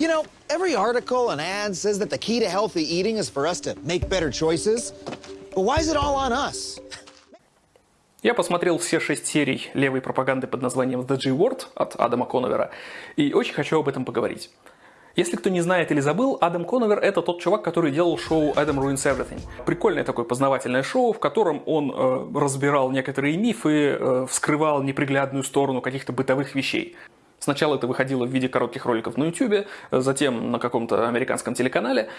You know, every article and ad says that the key to healthy eating is for us to make better choices. But why is it all on us? Я посмотрел все шесть серий левой пропаганды под названием The G-Word от Адама Коновера и очень хочу об этом поговорить. Если кто не знает или забыл, Адам Коновер – это тот чувак, который делал шоу Adam Ruins Everything. Прикольное такое познавательное шоу, в котором он э, разбирал некоторые мифы, э, вскрывал неприглядную сторону каких-то бытовых вещей. Сначала это выходило в виде коротких роликов на YouTube, затем на каком-то американском телеканале,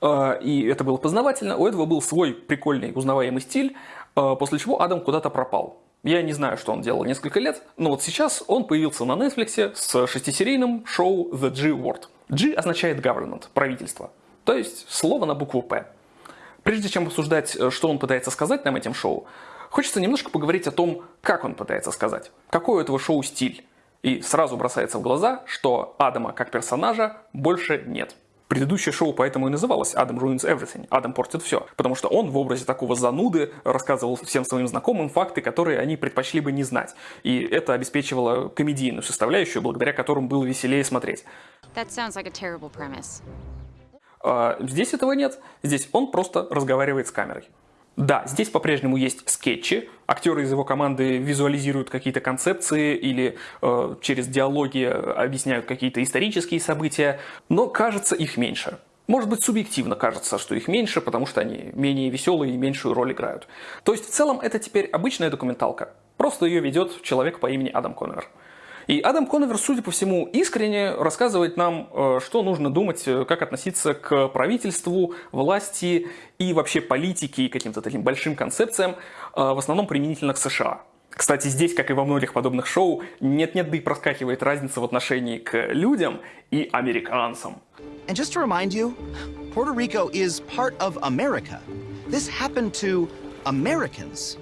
э, и это было познавательно. У этого был свой прикольный узнаваемый стиль, э, после чего Адам куда-то пропал. Я не знаю, что он делал несколько лет, но вот сейчас он появился на Netflix с шестисерийным шоу The G-Word. G означает government, правительство, то есть слово на букву П. Прежде чем обсуждать, э, что он пытается сказать нам этим шоу, хочется немножко поговорить о том, как он пытается сказать, какой у этого шоу стиль. И сразу бросается в глаза, что Адама как персонажа больше нет. Предыдущее шоу поэтому и называлось «Адам ruins everything», «Адам портит все», потому что он в образе такого зануды рассказывал всем своим знакомым факты, которые они предпочли бы не знать. И это обеспечивало комедийную составляющую, благодаря которым было веселее смотреть. Like. А здесь этого нет, здесь он просто разговаривает с камерой. Да, здесь по-прежнему есть скетчи, актеры из его команды визуализируют какие-то концепции или э, через диалоги объясняют какие-то исторические события, но кажется их меньше. Может быть, субъективно кажется, что их меньше, потому что они менее веселые и меньшую роль играют. То есть, в целом, это теперь обычная документалка. Просто ее ведет человек по имени Адам Коннор. И Адам Коновер, судя по всему, искренне рассказывает нам, э, что нужно думать, э, как относиться к правительству, власти и вообще политике и каким-то таким большим концепциям, э, в основном применительно к США. Кстати, здесь, как и во многих подобных шоу, нет-нет, да и проскакивает разница в отношении к людям и американцам. And just to remind you, Puerto Rico is part of America. This happened to Americans.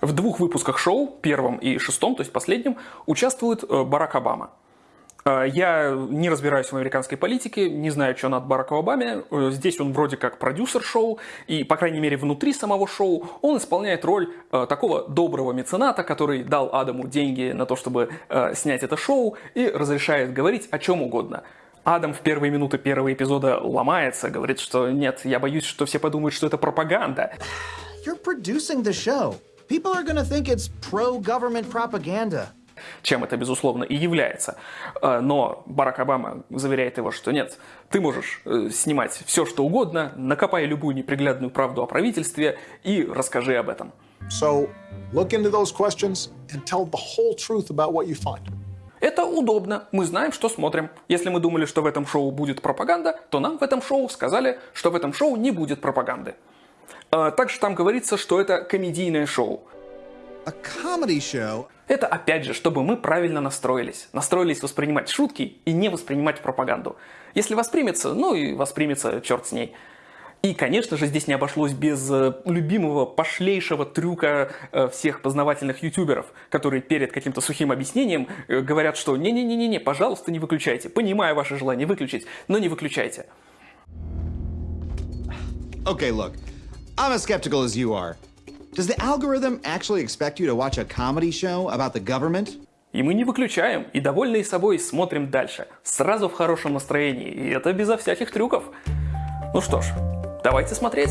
В двух выпусках шоу, первом и шестом, то есть последнем, участвует э, Барак Обама. Э, я не разбираюсь в американской политике, не знаю, что над Бараком Обаме. Э, здесь он вроде как продюсер шоу, и, по крайней мере, внутри самого шоу он исполняет роль такого доброго мецената, который дал Адаму деньги на то, чтобы снять это шоу, и разрешает говорить о чем угодно. Адам в первые минуты первого эпизода ломается, говорит, что нет, я боюсь, что все подумают, что это пропаганда. You're producing the show. People are gonna think it's pro-government propaganda. Чем это, безусловно, и является. Э, но Барак Обама заверяет его, что нет, ты можешь э, снимать все, что угодно, накопай любую неприглядную правду о правительстве и расскажи об этом. So, look into those questions and tell the whole truth about what you find. Это удобно, мы знаем, что смотрим. Если мы думали, что в этом шоу будет пропаганда, то нам в этом шоу сказали, что в этом шоу не будет пропаганды. А, также там говорится, что это комедийное шоу. Это опять же, чтобы мы правильно настроились. Настроились воспринимать шутки и не воспринимать пропаганду. Если воспримется, ну и воспримется, черт с ней. И, конечно же, здесь не обошлось без э, любимого пошлейшего трюка э, всех познавательных ютуберов, которые перед каким-то сухим объяснением э, говорят, что не-не-не-не, пожалуйста, не выключайте. Понимаю ваше желание выключить, но не выключайте. Okay, look. I'm as skeptical as you are. Does the algorithm actually expect you to watch a comedy show about the government? И мы не выключаем, и довольные собой смотрим дальше. Сразу в хорошем настроении, и это безо всяких трюков. Ну что ж, давайте смотреть.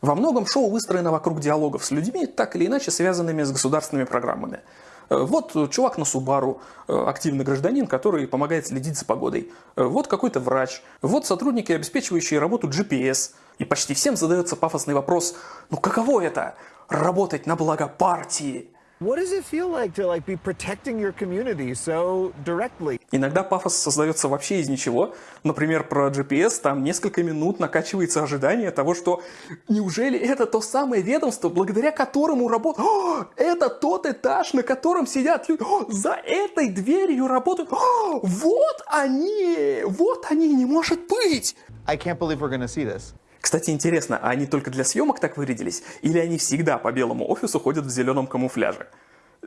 Во многом шоу выстроено вокруг диалогов с людьми, так или иначе связанными с государственными программами. Э, вот чувак на Субару, э, активный гражданин, который помогает следить за погодой. Э, вот какой-то врач. Вот сотрудники, обеспечивающие работу GPS. И почти всем задается пафосный вопрос, ну каково это – работать на благо партии? What does it feel like to like be protecting your community so directly? Иногда пафос создается вообще из ничего. Например, про GPS там несколько минут накачивается ожидание того, что неужели это то самое ведомство, благодаря которому работает... Это тот этаж, на котором сидят люди. О, за этой дверью работают. О, вот они! Вот они! Не может быть! I can't believe we're gonna see this. Кстати, интересно, а они только для съемок так вырядились? Или они всегда по белому офису ходят в зеленом камуфляже?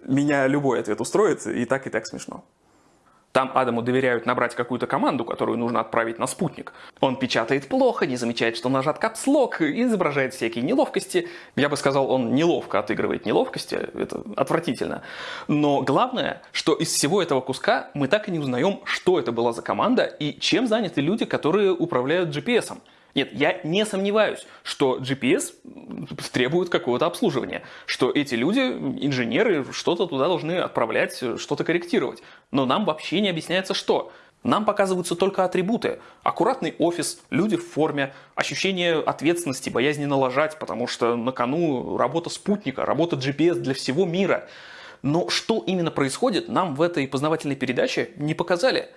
Меня любой ответ устроит, и так, и так смешно. Там Адаму доверяют набрать какую-то команду, которую нужно отправить на спутник. Он печатает плохо, не замечает, что нажат капслок, изображает всякие неловкости. Я бы сказал, он неловко отыгрывает неловкости, это отвратительно. Но главное, что из всего этого куска мы так и не узнаем, что это была за команда и чем заняты люди, которые управляют GPS. Нет, я не сомневаюсь, что GPS требует какого-то обслуживания, что эти люди, инженеры, что-то туда должны отправлять, что-то корректировать. Но нам вообще не объясняется что. Нам показываются только атрибуты. Аккуратный офис, люди в форме, ощущение ответственности, боязни налажать, потому что на кону работа спутника, работа GPS для всего мира. Но что именно происходит, нам в этой познавательной передаче не показали.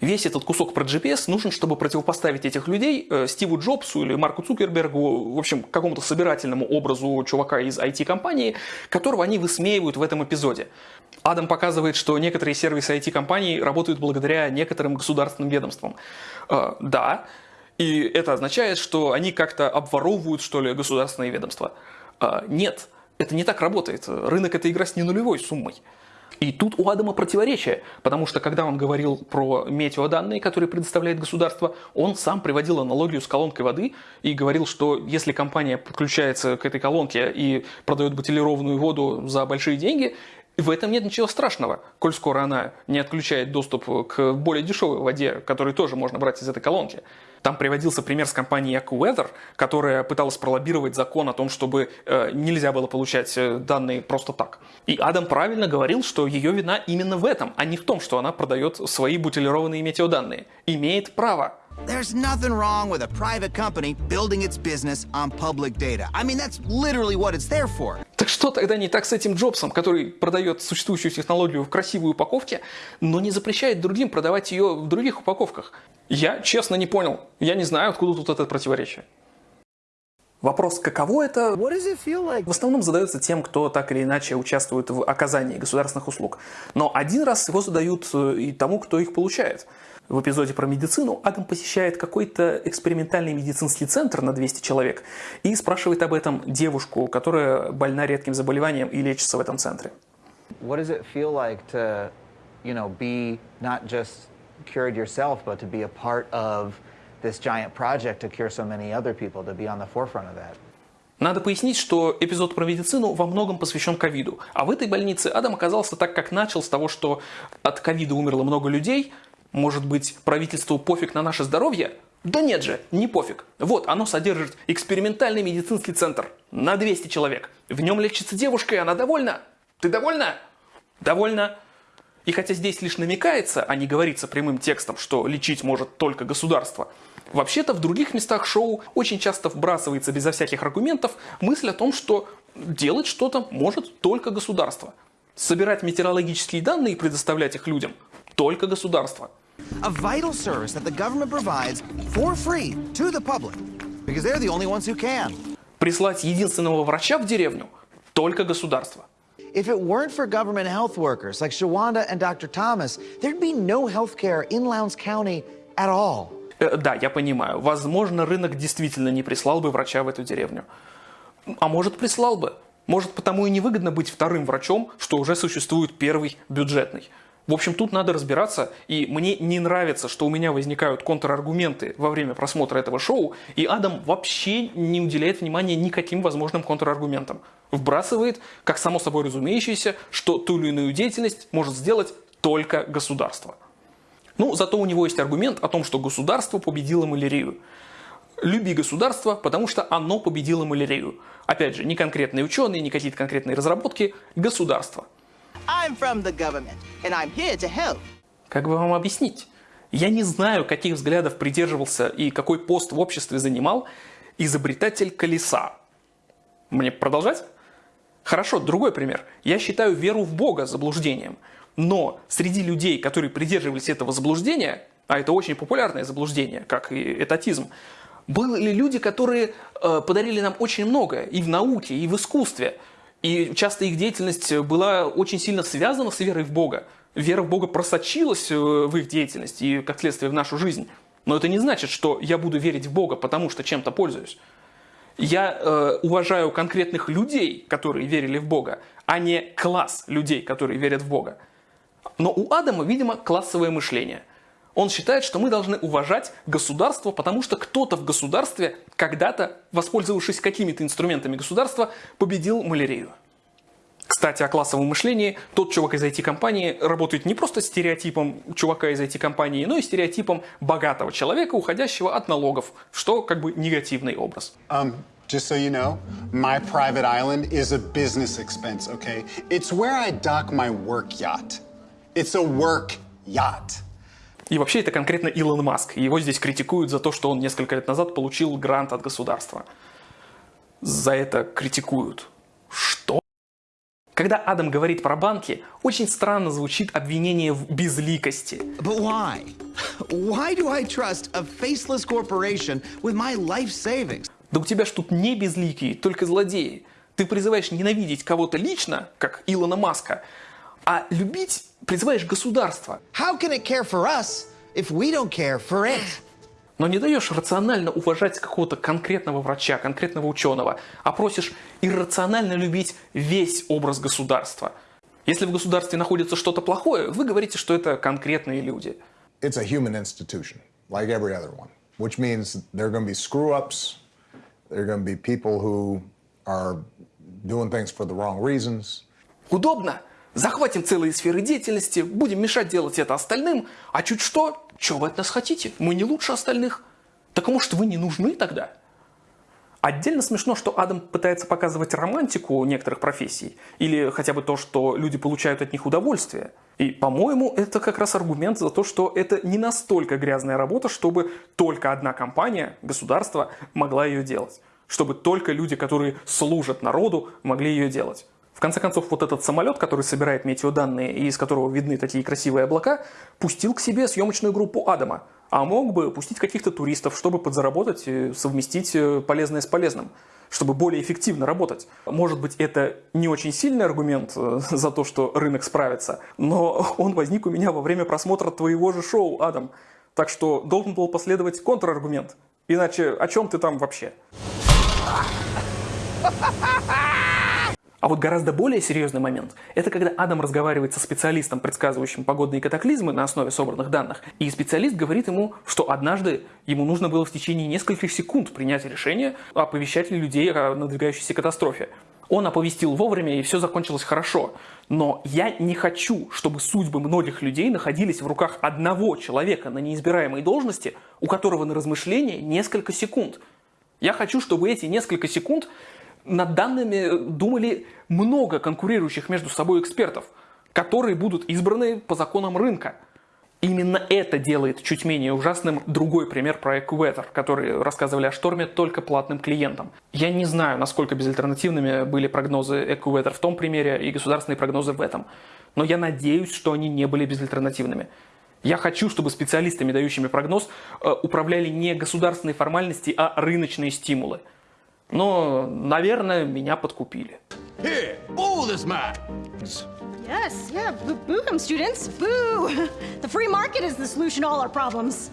Весь этот кусок про GPS нужен, чтобы противопоставить этих людей э, Стиву Джобсу или Марку Цукербергу, в общем, какому-то собирательному образу чувака из IT-компании, которого они высмеивают в этом эпизоде. Адам показывает, что некоторые сервисы IT-компаний работают благодаря некоторым государственным ведомствам. Э, да, и это означает, что они как-то обворовывают, что ли, государственные ведомства. Э, нет, это не так работает. Рынок – это игра с ненулевой суммой. И тут у Адама противоречие, потому что когда он говорил про метеоданные, которые предоставляет государство, он сам приводил аналогию с колонкой воды и говорил, что если компания подключается к этой колонке и продает бутилированную воду за большие деньги, в этом нет ничего страшного, коль скоро она не отключает доступ к более дешевой воде, которую тоже можно брать из этой колонки. Там приводился пример с компанией AccuWeather, которая пыталась пролоббировать закон о том, чтобы э, нельзя было получать э, данные просто так. И Адам правильно говорил, что ее вина именно в этом, а не в том, что она продает свои бутилированные метеоданные. Имеет право. There's nothing wrong with a private company building its business on public data. I mean, that's literally what it's there for. Так что тогда не так с этим Джобсом, который продает существующую технологию в красивой упаковке, но не запрещает другим продавать ее в других упаковках? Я честно не понял. Я не знаю, откуда тут это противоречие. Вопрос, каково это, like? в основном задается тем, кто так или иначе участвует в оказании государственных услуг. Но один раз его задают э, и тому, кто их получает – в эпизоде про медицину Адам посещает какой-то экспериментальный медицинский центр на 200 человек и спрашивает об этом девушку, которая больна редким заболеванием и лечится в этом центре. What does it feel like to, you know, be not just cured yourself, but to be a part of this giant project to cure so many other people, to be on the forefront of that? Надо пояснить, что эпизод про медицину во многом посвящен ковиду. А в этой больнице Адам оказался так, как начал, с того, что от ковида умерло много людей, может быть, правительству пофиг на наше здоровье? Да нет же, не пофиг. Вот, оно содержит экспериментальный медицинский центр на 200 человек. В нем лечится девушка, и она довольна. Ты довольна? Довольна. И хотя здесь лишь намекается, а не говорится прямым текстом, что лечить может только государство, вообще-то в других местах шоу очень часто вбрасывается безо всяких аргументов мысль о том, что делать что-то может только государство. Собирать метеорологические данные и предоставлять их людям – только государство – a vital service that the government provides for free to the public, because they're the only ones who can. Прислать единственного врача в деревню только государство. If it weren't for government health workers like Shawanda and Dr. Thomas, there'd be no health care in Lowndes County at all. Э, да, я понимаю. Возможно, рынок действительно не прислал бы врача в эту деревню. А может, прислал бы. Может, потому и невыгодно быть вторым врачом, что уже существует первый бюджетный. В общем, тут надо разбираться, и мне не нравится, что у меня возникают контраргументы во время просмотра этого шоу, и Адам вообще не уделяет внимания никаким возможным контраргументам. Вбрасывает, как само собой разумеющееся, что ту или иную деятельность может сделать только государство. Ну, зато у него есть аргумент о том, что государство победило малярию. Люби государство, потому что оно победило малярию. Опять же, не конкретные ученые, не какие-то конкретные разработки, государство – I'm from the government, and I'm here to help. Как бы вам объяснить? Я не знаю, каких взглядов придерживался и какой пост в обществе занимал изобретатель колеса. Мне продолжать? Хорошо, другой пример. Я считаю веру в Бога заблуждением. Но среди людей, которые придерживались этого заблуждения, а это очень популярное заблуждение, как и этатизм, были люди, которые э, подарили нам очень многое и в науке, и в искусстве. И часто их деятельность была очень сильно связана с верой в Бога. Вера в Бога просочилась э, в их деятельность и, как следствие, в нашу жизнь. Но это не значит, что я буду верить в Бога, потому что чем-то пользуюсь. Я э, уважаю конкретных людей, которые верили в Бога, а не класс людей, которые верят в Бога. Но у Адама, видимо, классовое мышление. Он считает, что мы должны уважать государство, потому что кто-то в государстве когда-то, воспользовавшись какими-то инструментами государства, победил малярию. Кстати, о классовом мышлении. Тот чувак из IT-компании работает не просто стереотипом чувака из IT-компании, но и стереотипом богатого человека, уходящего от налогов, что как бы негативный образ. Um, just so you know, my private island is a business expense, okay? It's where I dock my work yacht. It's a work yacht. И вообще это конкретно Илон Маск. Его здесь критикуют за то, что он несколько лет назад получил грант от государства. За это критикуют. Что? Когда Адам говорит про банки, очень странно звучит обвинение в безликости. But why? Why do I trust a faceless corporation with my life savings? Да у тебя ж тут не безликие, только злодеи. Ты призываешь ненавидеть кого-то лично, как Илона Маска, а любить призываешь государство. How can it care for us if we don't care for it? Но не даешь рационально уважать какого-то конкретного врача, конкретного ученого, а просишь иррационально любить весь образ государства. Если в государстве находится что-то плохое, вы говорите, что это конкретные люди. It's a human institution, like every other one, which means there are going to be screw ups, there are going to be people who are doing things for the wrong reasons. Удобно? Захватим целые сферы деятельности, будем мешать делать это остальным, а чуть что, что вы от нас хотите? Мы не лучше остальных. Так может вы не нужны тогда? Отдельно смешно, что Адам пытается показывать романтику некоторых профессий, или хотя бы то, что люди получают от них удовольствие. И, по-моему, это как раз аргумент за то, что это не настолько грязная работа, чтобы только одна компания, государство, могла ее делать. Чтобы только люди, которые служат народу, могли ее делать. В конце концов, вот этот самолет, который собирает метеоданные и из которого видны такие красивые облака, пустил к себе съемочную группу Адама. А мог бы пустить каких-то туристов, чтобы подзаработать и совместить э, полезное с полезным чтобы более эффективно работать. Может быть, это не очень сильный аргумент э, за то, что рынок справится, но он возник у меня во время просмотра твоего же шоу, Адам. Так что должен был последовать контраргумент. Иначе о чем ты там вообще? А вот гораздо более серьезный момент – это когда Адам разговаривает со специалистом, предсказывающим погодные катаклизмы на основе собранных данных, и специалист говорит ему, что однажды ему нужно было в течение нескольких секунд принять решение, оповещать людей о надвигающейся катастрофе. Он оповестил вовремя, и все закончилось хорошо. Но я не хочу, чтобы судьбы многих людей находились в руках одного человека на неизбираемой должности, у которого на размышление несколько секунд. Я хочу, чтобы эти несколько секунд над данными думали много конкурирующих между собой экспертов, которые будут избраны по законам рынка. Именно это делает чуть менее ужасным другой пример про AccuWeather, который рассказывали о шторме только платным клиентам. Я не знаю, насколько безальтернативными были прогнозы AccuWeather в том примере и государственные прогнозы в этом. Но я надеюсь, что они не были безальтернативными. Я хочу, чтобы специалистами, дающими прогноз, э, управляли не государственные формальности, а рыночные стимулы – но, наверное, меня подкупили. Here, boo this man. Yes, yeah, boo, boo him, students, boo! The free market is the solution to all our problems.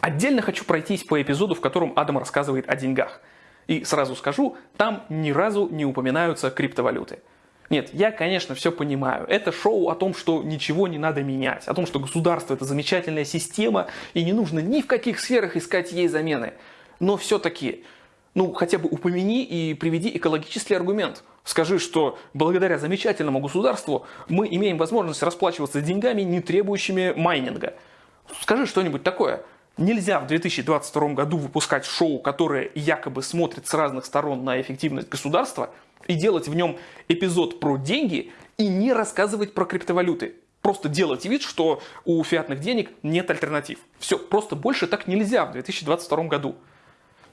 Отдельно хочу пройтись по эпизоду, в котором Адам рассказывает о деньгах. И сразу скажу, там ни разу не упоминаются криптовалюты. Нет, я, конечно, все понимаю. Это шоу о том, что ничего не надо менять, о том, что государство это замечательная система, и не нужно ни в каких сферах искать ей замены но все-таки, ну, хотя бы упомяни и приведи экологический аргумент. Скажи, что благодаря замечательному государству мы имеем возможность расплачиваться деньгами, не требующими майнинга. Скажи что-нибудь такое. Нельзя в 2022 году выпускать шоу, которое якобы смотрит с разных сторон на эффективность государства, и делать в нем эпизод про деньги и не рассказывать про криптовалюты. Просто делать вид, что у фиатных денег нет альтернатив. Все, просто больше так нельзя в 2022 году.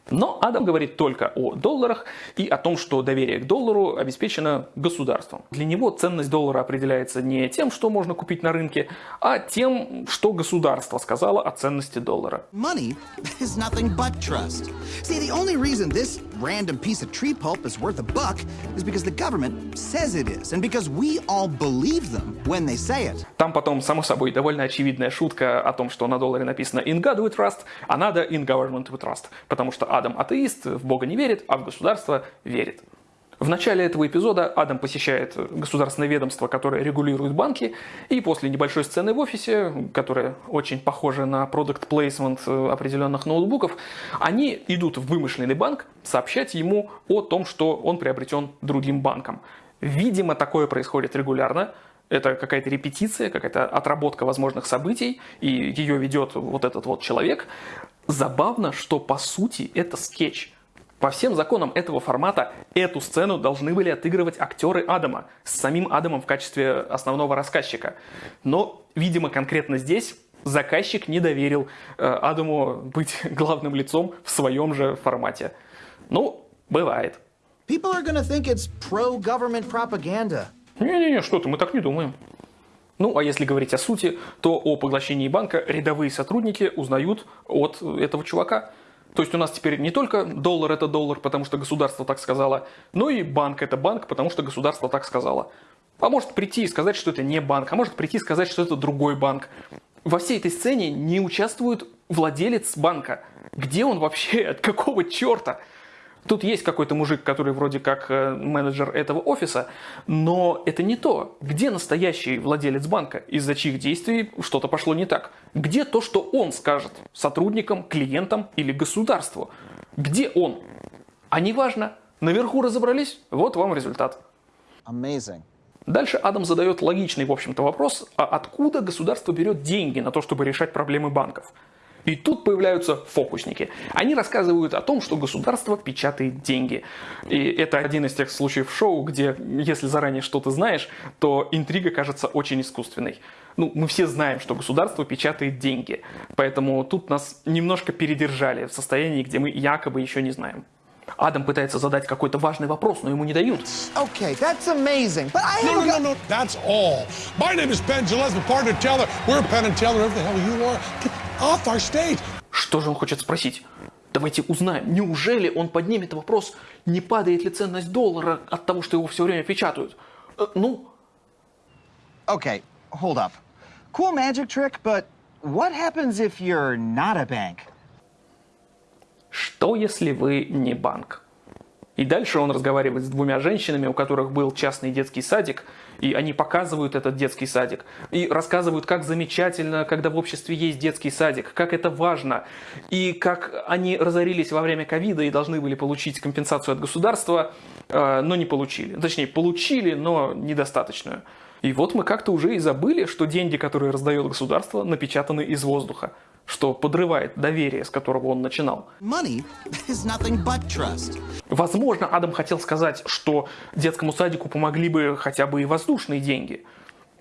Но Адам говорит только о долларах и о том, что доверие к доллару обеспечено государством. Для него ценность доллара определяется не тем, что можно купить на рынке, а тем, что государство сказало о ценности доллара. Money is nothing but trust. See, the only reason this random piece of tree pulp is worth a buck is because the government says it is, and because we all believe them when they say it. Там потом, само собой, довольно очевидная шутка о том, что на долларе написано «In God we trust», а надо «In government we trust», потому что Адам атеист, в Бога не верит, а в государство верит. В начале этого эпизода Адам посещает государственное ведомство, которое регулирует банки, и после небольшой сцены в офисе, которая очень похожа на продукт плейсмент определенных ноутбуков, они идут в вымышленный банк сообщать ему о том, что он приобретен другим банком. Видимо, такое происходит регулярно. Это какая-то репетиция, какая-то отработка возможных событий, и ее ведет вот этот вот человек. Забавно, что по сути это скетч – по всем законам этого формата эту сцену должны были отыгрывать актеры Адама с самим Адамом в качестве основного рассказчика. Но, видимо, конкретно здесь заказчик не доверил э, Адаму быть главным лицом в своем же формате. Ну, бывает. People are gonna think it's pro-government propaganda. Не-не-не, что ты, мы так не думаем. Ну, а если говорить о сути, то о поглощении банка рядовые сотрудники узнают от этого чувака. То есть у нас теперь не только доллар это доллар, потому что государство так сказало, но и банк это банк, потому что государство так сказало. А может прийти и сказать, что это не банк, а может прийти и сказать, что это другой банк. Во всей этой сцене не участвует владелец банка. Где он вообще? От какого черта? Тут есть какой-то мужик, который вроде как э, менеджер этого офиса, но это не то. Где настоящий владелец банка, из-за чьих действий что-то пошло не так? Где то, что он скажет сотрудникам, клиентам или государству? Где он? А неважно. Наверху разобрались, вот вам результат. Amazing. Дальше Адам задает логичный, в общем-то, вопрос, а откуда государство берет деньги на то, чтобы решать проблемы банков? И тут появляются фокусники. Они рассказывают о том, что государство печатает деньги. И это один из тех случаев шоу, где если заранее что-то знаешь, то интрига кажется очень искусственной. Ну, мы все знаем, что государство печатает деньги. Поэтому тут нас немножко передержали в состоянии, где мы якобы еще не знаем. Адам пытается задать какой-то важный вопрос, но ему не дают. Okay, that's amazing, but I No, no, no, no, that's all. My name is Ben Gillespie, partner Taylor. We're Penn and Taylor, whoever the hell you are. Get. Что же он хочет спросить? Давайте узнаем, неужели он поднимет вопрос, не падает ли ценность доллара от того, что его все время печатают? Э, ну, Okay, hold up. Cool magic trick, but what happens if you're not a bank? что если вы не банк? И дальше он разговаривает с двумя женщинами, у которых был частный детский садик, и они показывают этот детский садик, и рассказывают, как замечательно, когда в обществе есть детский садик, как это важно, и как они разорились во время ковида и должны были получить компенсацию от государства, э, но не получили. Точнее, получили, но недостаточную. И вот мы как-то уже и забыли, что деньги, которые раздает государство, напечатаны из воздуха что подрывает доверие, с которого он начинал. Возможно, Адам хотел сказать, что детскому садику помогли бы хотя бы и воздушные деньги.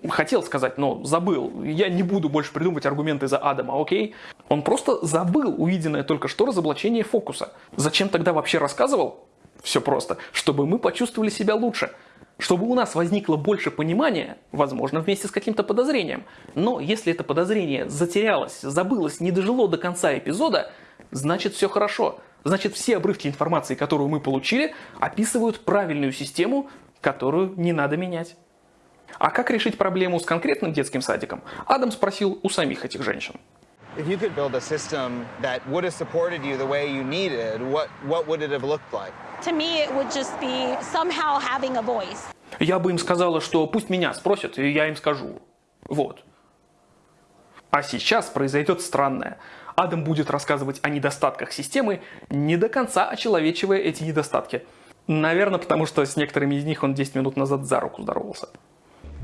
Хотел сказать, но забыл. Я не буду больше придумывать аргументы за Адама, окей? Он просто забыл увиденное только что разоблачение фокуса. Зачем тогда вообще рассказывал? Все просто. Чтобы мы почувствовали себя лучше – чтобы у нас возникло больше понимания, возможно, вместе с каким-то подозрением. Но если это подозрение затерялось, забылось, не дожило до конца эпизода, значит все хорошо. Значит все обрывки информации, которую мы получили, описывают правильную систему, которую не надо менять. А как решить проблему с конкретным детским садиком, Адам спросил у самих этих женщин. If you could build a system that would have supported you the way you needed, what, what would it have looked like? To me, it would just be somehow having a voice. Я бы им сказала, что пусть меня спросят, и я им скажу. Вот. А сейчас произойдет странное. Адам будет рассказывать о недостатках системы, не до конца очеловечивая эти недостатки. Наверное, потому что с некоторыми из них он 10 минут назад за руку здоровался.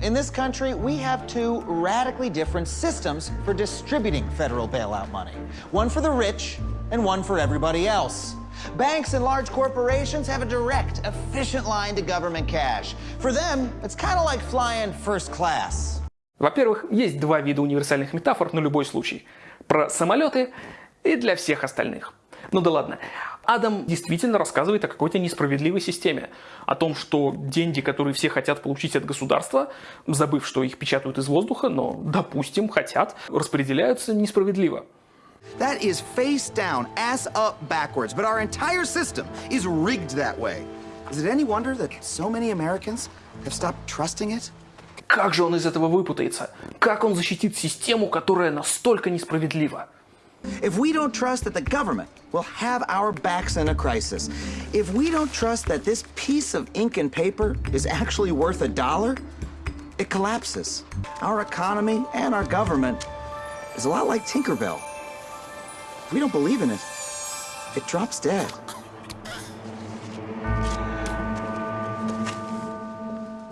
In this country, we have two radically different systems for distributing federal bailout money. One for the rich and one for everybody else. Banks and large corporations have a direct, efficient line to government cash. For them, it's kind of like flying first class. Во-первых, есть два вида универсальных метафор на любой случай. Про самолеты и для всех остальных. Ну да ладно. Адам действительно рассказывает о какой-то несправедливой системе. О том, что деньги, которые все хотят получить от государства, забыв, что их печатают из воздуха, но, допустим, хотят, распределяются несправедливо. That is face down, ass up backwards, but our entire system is rigged that way. Is it any wonder that so many Americans have stopped trusting it? Как же он из этого выпутается? Как он защитит систему, которая настолько несправедлива? If we don't trust that the government will have our backs in a crisis, if we don't trust that this piece of ink and paper is actually worth a dollar, it collapses. Our economy and our government is a lot like Tinkerbell. If we don't believe in it, it drops dead.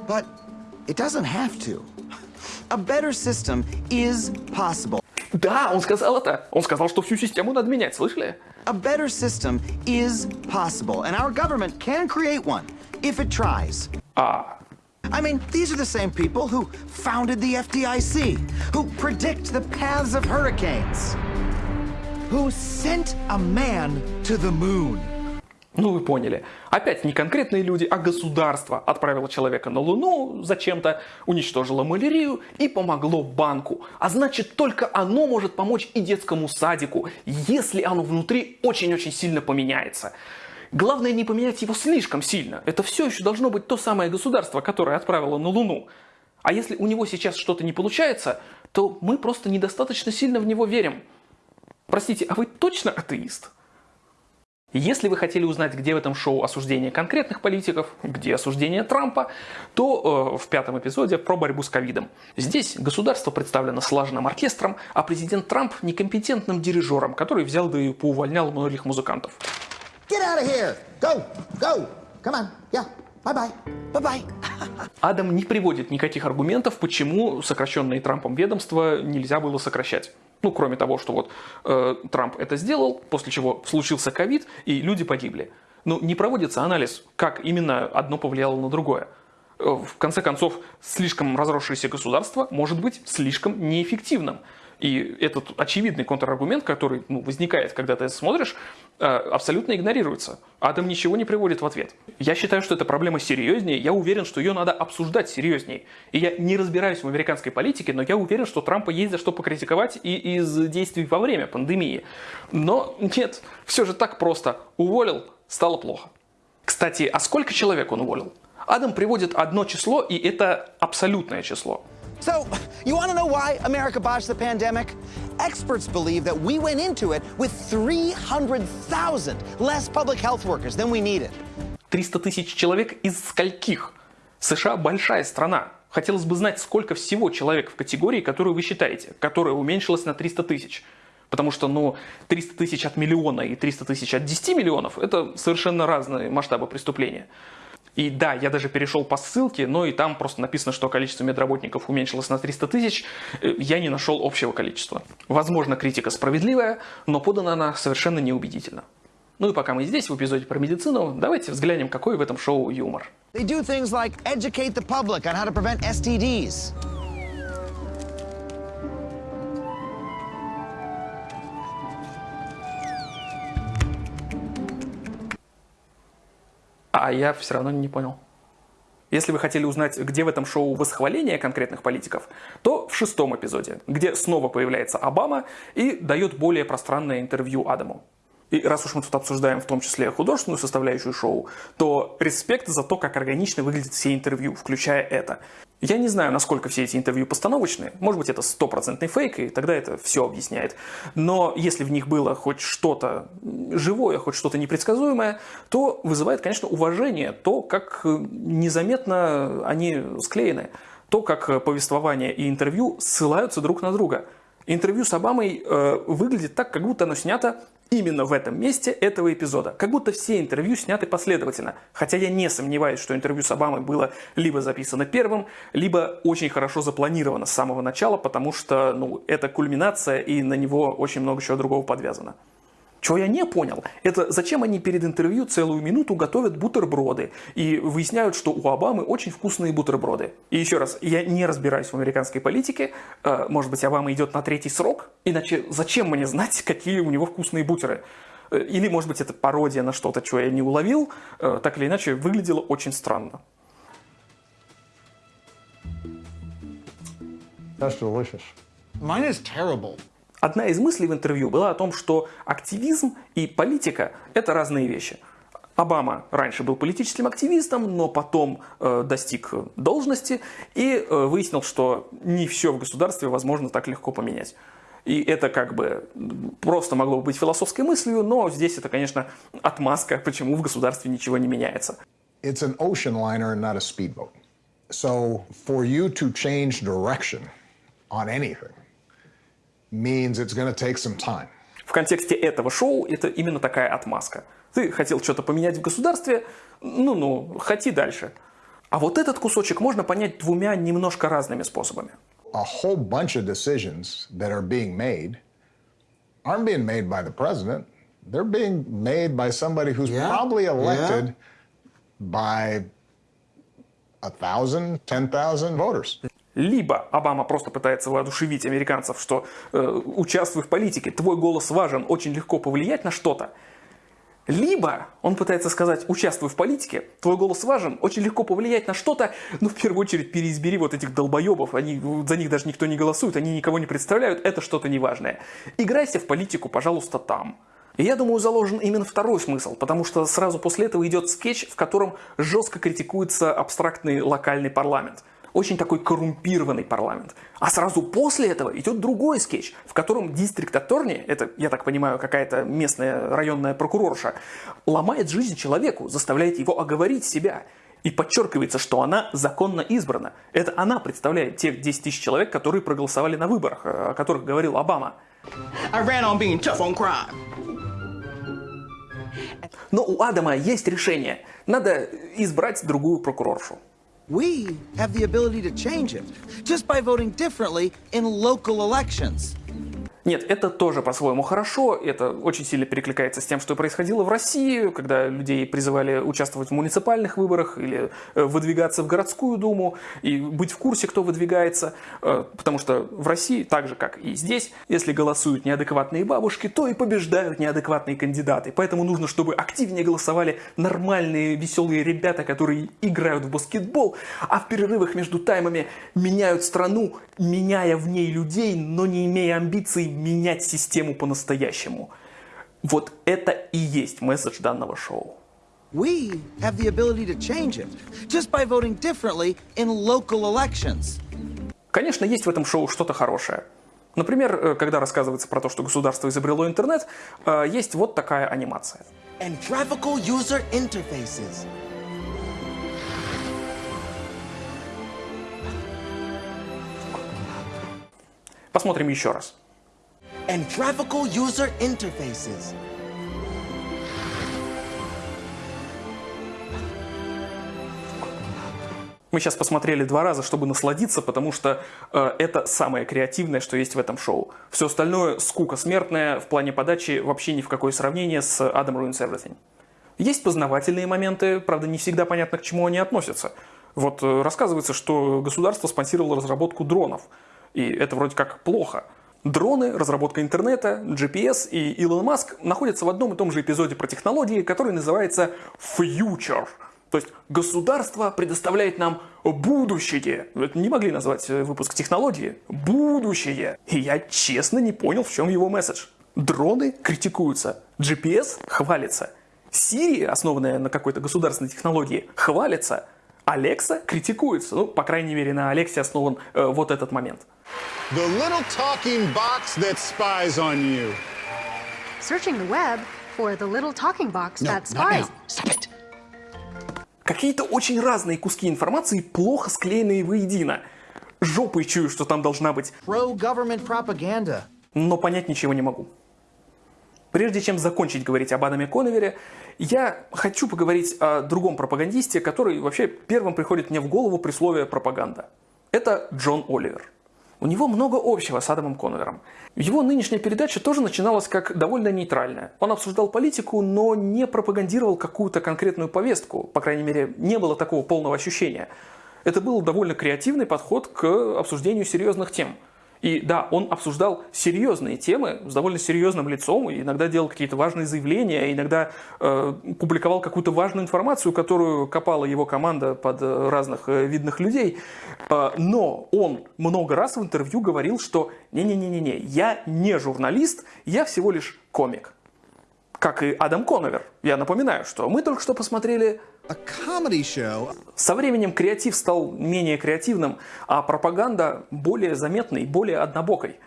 But it doesn't have to. A better system is possible. Да, он сказал это. Он сказал, что всю систему надо менять, слышали? A better system is possible, and our government can create one if it tries. А, I mean, these are the same people who founded the FDIC, who predict the paths of hurricanes, who sent a man to the moon. Ну вы поняли. Опять не конкретные люди, а государство отправило человека на Луну, зачем-то уничтожило малярию и помогло банку. А значит, только оно может помочь и детскому садику, если оно внутри очень-очень сильно поменяется. Главное не поменять его слишком сильно. Это все еще должно быть то самое государство, которое отправило на Луну. А если у него сейчас что-то не получается, то мы просто недостаточно сильно в него верим. Простите, а вы точно атеист? Если вы хотели узнать, где в этом шоу осуждение конкретных политиков, где осуждение Трампа, то э, в пятом эпизоде про борьбу с ковидом. Здесь государство представлено слаженным оркестром, а президент Трамп некомпетентным дирижером, который взял да и поувольнял многих музыкантов. Get out of here! Go! Go! Come on! Yeah! Bye-bye! Bye-bye! Адам не приводит никаких аргументов, почему сокращенные Трампом ведомства нельзя было сокращать. Ну, кроме того, что вот э, Трамп это сделал, после чего случился ковид, и люди погибли. Но не проводится анализ, как именно одно повлияло на другое. Э, В конце концов, слишком разросшееся государство может быть слишком неэффективным. И этот очевидный контраргумент, который ну, возникает, когда ты это смотришь, э, абсолютно игнорируется. Адам ничего не приводит в ответ. Я считаю, что эта проблема серьезнее, я уверен, что ее надо обсуждать серьезнее. И я не разбираюсь в американской политике, но я уверен, что Трампа есть за что покритиковать и из действий во время пандемии. Но нет, все же так просто. Уволил, стало плохо. Кстати, а сколько человек он уволил? Адам приводит одно число, и это абсолютное число. So, you want to know why America botched the pandemic? Experts believe that we went into it with 300,000 less public health workers than we needed. 300 тысяч человек из скольких? США большая страна. Хотелось бы знать, сколько всего человек в категории, которую вы считаете, которая уменьшилась на 300 тысяч. Потому что, ну, 300 тысяч от миллиона и 300 тысяч от 10 миллионов – это совершенно разные масштабы преступления. И да, я даже перешел по ссылке, но и там просто написано, что количество медработников уменьшилось на 300 тысяч. Э, Я не нашел общего количества. Возможно, критика справедливая, но подана она совершенно неубедительно. Ну и пока мы здесь, в эпизоде про медицину, давайте взглянем, какой в этом шоу юмор. They do things like educate the public on how to prevent STDs. А я все равно не понял. Если вы хотели узнать, где в этом шоу восхваление конкретных политиков, то в шестом эпизоде, где снова появляется Обама и дает более пространное интервью Адаму. И раз уж мы тут обсуждаем в том числе художественную составляющую шоу, то респект за то, как органично выглядят все интервью, включая это. Я не знаю, насколько все эти интервью постановочные. Может быть, это стопроцентный фейк, и тогда это все объясняет. Но если в них было хоть что-то живое, хоть что-то непредсказуемое, то вызывает, конечно, уважение то, как незаметно они склеены. То, как повествование и интервью ссылаются друг на друга. Интервью с Обамой э, выглядит так, как будто оно снято именно в этом месте этого эпизода. Как будто все интервью сняты последовательно. Хотя я не сомневаюсь, что интервью с Обамой было либо записано первым, либо очень хорошо запланировано с самого начала, потому что ну, это кульминация, и на него очень много чего другого подвязано. Чего я не понял, это зачем они перед интервью целую минуту готовят бутерброды и выясняют, что у Обамы очень вкусные бутерброды. И еще раз, я не разбираюсь в американской политике, э, может быть, Обама идет на третий срок, иначе зачем мне знать, какие у него вкусные бутеры? Э, Или, может быть, это пародия на что-то, чего я не уловил, Э, так или иначе, выглядело очень странно. That's delicious. Mine is terrible. Одна из мыслей в интервью была о том, что активизм и политика – это разные вещи. Обама раньше был политическим активистом, но потом э, достиг должности и э, выяснил, что не все в государстве возможно так легко поменять. И это как бы просто могло быть философской мыслью, но здесь это, конечно, отмазка, почему в государстве ничего не меняется. It's an ocean liner not a speedboat. So for you to change direction on anything means it's going to take some time. В контексте этого шоу это именно такая отмазка. Ты хотел что-то поменять в государстве, ну-ну, хоти дальше. А вот этот кусочек можно понять двумя немножко разными способами. A whole bunch of decisions that are being made aren't being made by the president. They're being made by somebody who's Yeah, probably elected yeah. by a thousand, ten thousand voters. Либо Обама просто пытается воодушевить американцев, что э, участвуй в политике, твой голос важен, очень легко повлиять на что-то. Либо он пытается сказать, участвуй в политике, твой голос важен, очень легко повлиять на что-то, но в первую очередь переизбери вот этих долбоебов, они, за них даже никто не голосует, они никого не представляют, это что-то неважное. Играйся в политику, пожалуйста, там. И я думаю, заложен именно второй смысл, потому что сразу после этого идет скетч, в котором жестко критикуется абстрактный локальный парламент. Очень такой коррумпированный парламент. А сразу после этого идет другой скетч, в котором district attorney, это, я так понимаю, какая-то местная районная прокурорша, ломает жизнь человеку, заставляет его оговорить себя. И подчеркивается, что она законно избрана. Это она представляет тех 10 тысяч человек, которые проголосовали на выборах, о которых говорил Обама. Но у Адама есть решение. Надо избрать другую прокуроршу. We have the ability to change it just by voting differently in local elections. Нет, это тоже по-своему хорошо, это очень сильно перекликается с тем, что происходило в России, когда людей призывали участвовать в муниципальных выборах или э, выдвигаться в городскую думу и быть в курсе, кто выдвигается, э, потому что в России, так же как и здесь, если голосуют неадекватные бабушки, то и побеждают неадекватные кандидаты, поэтому нужно, чтобы активнее голосовали нормальные, веселые ребята, которые играют в баскетбол, а в перерывах между таймами меняют страну, меняя в ней людей, но не имея амбиций менять систему по-настоящему. Вот это и есть месседж данного шоу. We have the ability to change it just by voting differently in local elections. Конечно, есть в этом шоу что-то хорошее. Например, э, когда рассказывается про то, что государство изобрело интернет, э, есть вот такая анимация. And graphical user interfaces. Посмотрим еще раз. And graphical user interfaces. Мы сейчас посмотрели два раза, чтобы насладиться, потому что э, это самое креативное, что есть в этом шоу. Все остальное скука смертная в плане подачи вообще ни в какое сравнение с Adam Ruins Everything. Есть познавательные моменты, правда, не всегда понятно, к чему они относятся. Вот э, рассказывается, что государство спонсировало разработку дронов. И это вроде как плохо. Дроны, разработка интернета, GPS и Илон Маск находятся в одном и том же эпизоде про технологии, который называется Future. То есть государство предоставляет нам будущее. Это не могли назвать э, выпуск технологии. Будущее. И я честно не понял, в чем его месседж. Дроны критикуются, GPS хвалится, Siri, основанная на какой-то государственной технологии, хвалится, Alexa критикуется. Ну, по крайней мере, на Алексе основан э, вот этот момент. The little talking box that spies on you. Searching the web for the little talking box that spies. Какие-то очень разные куски информации, плохо склеенные воедино. Жопой чую, что там должна быть. Pro-government propaganda. Но понять ничего не могу. Прежде чем закончить говорить об Адаме Коновере, я хочу поговорить о другом пропагандисте, который вообще первым приходит мне в голову при слове «пропаганда». Это Джон Оливер. У него много общего с Адамом Коновером. Его нынешняя передача тоже начиналась как довольно нейтральная. Он обсуждал политику, но не пропагандировал какую-то конкретную повестку. По крайней мере, не было такого полного ощущения. Это был довольно креативный подход к обсуждению серьезных тем. И да, он обсуждал серьезные темы с довольно серьезным лицом, иногда делал какие-то важные заявления, иногда э, публиковал какую-то важную информацию, которую копала его команда под э, разных э, видных людей. Э, но он много раз в интервью говорил, что не-не-не-не, я не журналист, я всего лишь комик. Как и Адам Коновер. Я напоминаю, что мы только что посмотрели. Со временем креатив стал менее креативным, а пропаганда более заметной, более однобокой.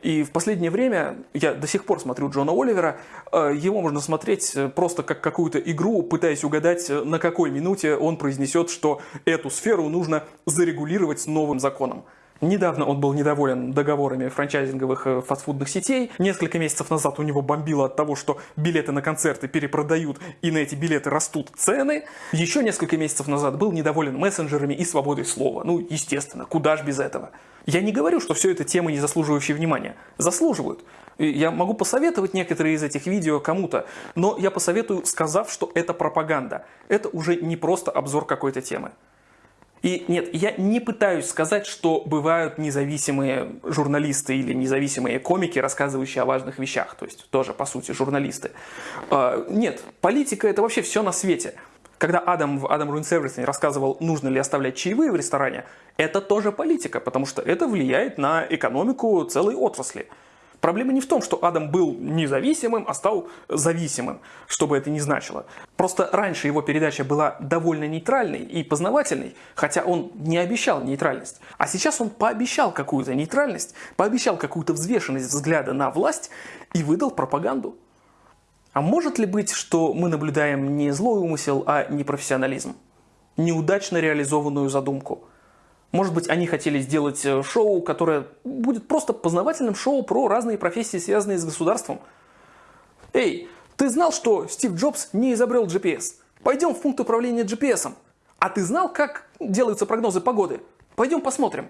И в последнее время, я до сих пор смотрю Джона Оливера, э, его можно смотреть э, просто как какую-то игру, пытаясь угадать, э, на какой минуте он произнесет, что эту сферу нужно зарегулировать новым законом. Недавно он был недоволен договорами франчайзинговых фастфудных сетей. Несколько месяцев назад у него бомбило от того, что билеты на концерты перепродают и на эти билеты растут цены. Еще несколько месяцев назад был недоволен мессенджерами и свободой слова. Ну, естественно, куда ж без этого. Я не говорю, что все это темы, не заслуживающие внимания. Заслуживают. Я могу посоветовать некоторые из этих видео кому-то, но я посоветую, сказав, что это пропаганда. Это уже не просто обзор какой-то темы. И нет, я не пытаюсь сказать, что бывают независимые журналисты или независимые комики, рассказывающие о важных вещах, то есть тоже, по сути, журналисты. А, нет, политика – это вообще все на свете. Когда Адам Адам Everything рассказывал, нужно ли оставлять чаевые в ресторане, это тоже политика, потому что это влияет на экономику целой отрасли. Проблема не в том, что Адам был независимым, а стал зависимым, что бы это ни значило. Просто раньше его передача была довольно нейтральной и познавательной, хотя он не обещал нейтральность. А сейчас он пообещал какую-то нейтральность, пообещал какую-то взвешенность взгляда на власть и выдал пропаганду. А может ли быть, что мы наблюдаем не злой умысел, а непрофессионализм? Неудачно реализованную задумку. Может быть, они хотели сделать э, шоу, которое будет просто познавательным шоу про разные профессии, связанные с государством. Эй, ты знал, что Стив Джобс не изобрел GPS? Пойдем в пункт управления GPS. А ты знал, как делаются прогнозы погоды? Пойдем посмотрим.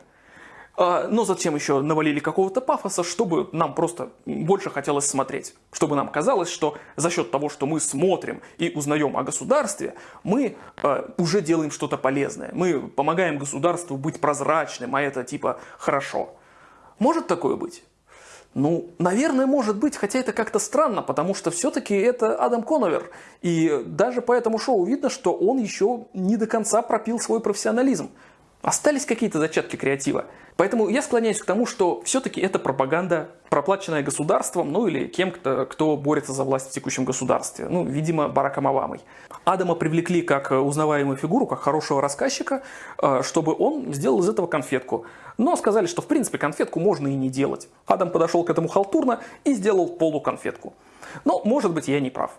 А, но зачем еще навалили какого-то пафоса, чтобы нам просто больше хотелось смотреть. Чтобы нам казалось, что за счет того, что мы смотрим и узнаем о государстве, мы а, уже делаем что-то полезное. Мы помогаем государству быть прозрачным, а это типа хорошо. Может такое быть? Ну, наверное, может быть, хотя это как-то странно, потому что все-таки это Адам Коновер. И даже по этому шоу видно, что он еще не до конца пропил свой профессионализм. Остались какие-то зачатки креатива. Поэтому я склоняюсь к тому, что все-таки это пропаганда, проплаченная государством, ну или кем-то, кто борется за власть в текущем государстве. Ну, видимо, Бараком Обамой. Адама привлекли как узнаваемую фигуру, как хорошего рассказчика, э, чтобы он сделал из этого конфетку. Но сказали, что в принципе конфетку можно и не делать. Адам подошел к этому халтурно и сделал полуконфетку. Но, может быть, я не прав.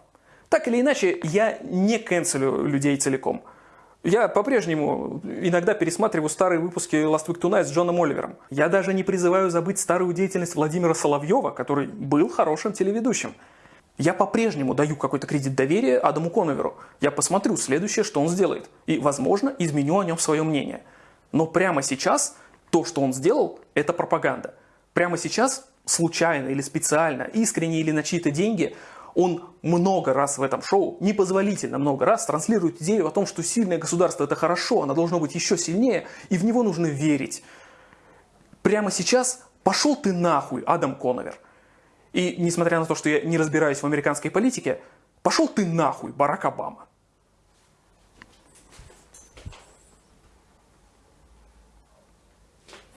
Так или иначе, я не канцелю людей целиком. Я по-прежнему иногда пересматриваю старые выпуски Last Week Tonight с Джоном Оливером. Я даже не призываю забыть старую деятельность Владимира Соловьева, который был хорошим телеведущим. Я по-прежнему даю какой-то кредит доверия Адаму Коноверу. Я посмотрю следующее, что он сделает. И, возможно, изменю о нем свое мнение. Но прямо сейчас то, что он сделал, это пропаганда. Прямо сейчас, случайно или специально, искренне или на чьи-то деньги, он много раз в этом шоу, непозволительно много раз, транслирует идею о том, что сильное государство это хорошо, оно должно быть еще сильнее, и в него нужно верить. Прямо сейчас пошел ты нахуй, Адам Коновер. И несмотря на то, что я не разбираюсь в американской политике, пошел ты нахуй, Барак Обама.